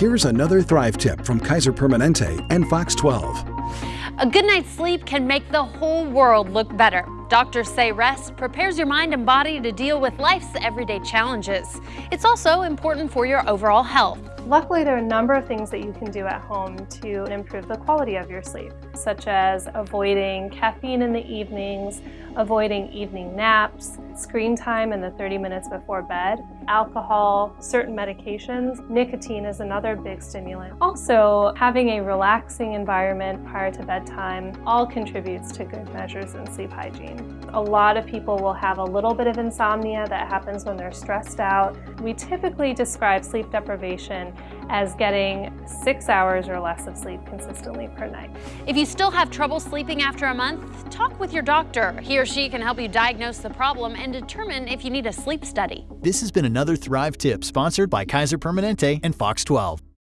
Here's another Thrive tip from Kaiser Permanente and Fox 12. A good night's sleep can make the whole world look better. Doctors say rest prepares your mind and body to deal with life's everyday challenges. It's also important for your overall health. Luckily, there are a number of things that you can do at home to improve the quality of your sleep, such as avoiding caffeine in the evenings, avoiding evening naps, screen time in the 30 minutes before bed, alcohol, certain medications. Nicotine is another big stimulant. Also, having a relaxing environment prior to bedtime all contributes to good measures in sleep hygiene. A lot of people will have a little bit of insomnia that happens when they're stressed out. We typically describe sleep deprivation as getting six hours or less of sleep consistently per night. If you still have trouble sleeping after a month, talk with your doctor. He or she can help you diagnose the problem and determine if you need a sleep study. This has been another Thrive tip sponsored by Kaiser Permanente and Fox 12.